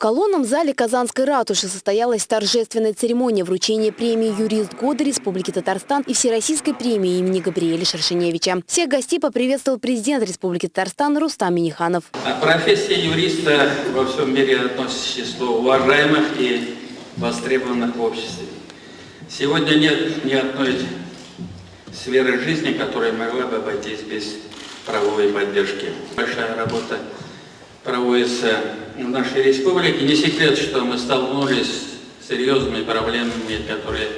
колонном зале Казанской ратуши состоялась торжественная церемония вручения премии «Юрист года Республики Татарстан» и Всероссийской премии имени Габриэля Шершеневича. Всех гостей поприветствовал президент Республики Татарстан Рустам Миниханов. Профессия юриста во всем мире относится к числу уважаемых и востребованных в обществе. Сегодня нет ни одной сферы жизни, которая могла бы обойтись без правовой поддержки. Большая работа проводится в нашей республике. Не секрет, что мы столкнулись с серьезными проблемами, которые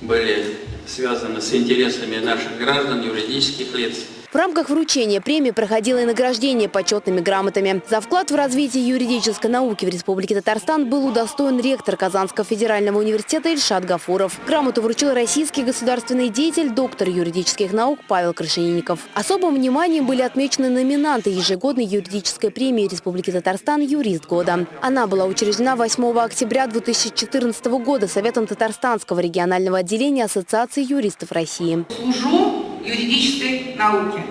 были связаны с интересами наших граждан, юридических лиц. В рамках вручения премии проходило и награждение почетными грамотами. За вклад в развитие юридической науки в Республике Татарстан был удостоен ректор Казанского федерального университета Ильшат Гафуров. Грамоту вручил российский государственный деятель, доктор юридических наук Павел Крашенинников. Особым вниманием были отмечены номинанты ежегодной юридической премии Республики Татарстан «Юрист года». Она была учреждена 8 октября 2014 года Советом Татарстанского регионального отделения Ассоциации юристов России. Служу юридической науке.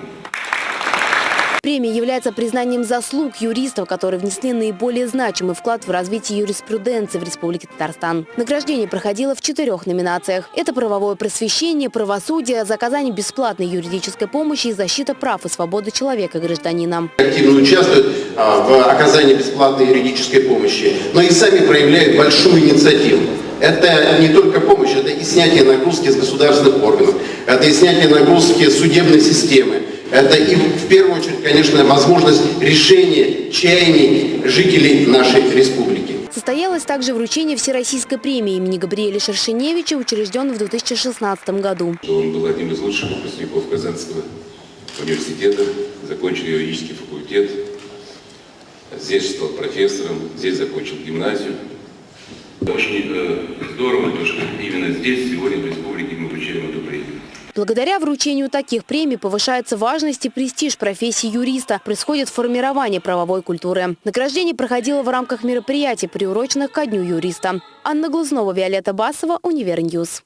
Премия является признанием заслуг юристов, которые внесли наиболее значимый вклад в развитие юриспруденции в Республике Татарстан. Награждение проходило в четырех номинациях. Это правовое просвещение, правосудие, заказание бесплатной юридической помощи и защита прав и свободы человека гражданина. Активно участвуют а, в оказании бесплатной юридической помощи, но и сами проявляют большую инициативу. Это не только помощь, это и снятие нагрузки с государственных органов, это и снятие нагрузки судебной системы, это и в первую очередь, конечно, возможность решения чаяний жителей нашей республики. Состоялось также вручение Всероссийской премии имени Габриэля Шершеневича, учрежденной в 2016 году. Он был одним из лучших выпускников Казанского университета, закончил юридический факультет, здесь стал профессором, здесь закончил гимназию. Очень э, здорово, что именно здесь, сегодня в республике мы вручаем эту премию. Благодаря вручению таких премий повышается важность и престиж профессии юриста. Происходит формирование правовой культуры. Награждение проходило в рамках мероприятий, приуроченных ко Дню юриста. Анна Глазунова, Виолетта Басова, Универ News.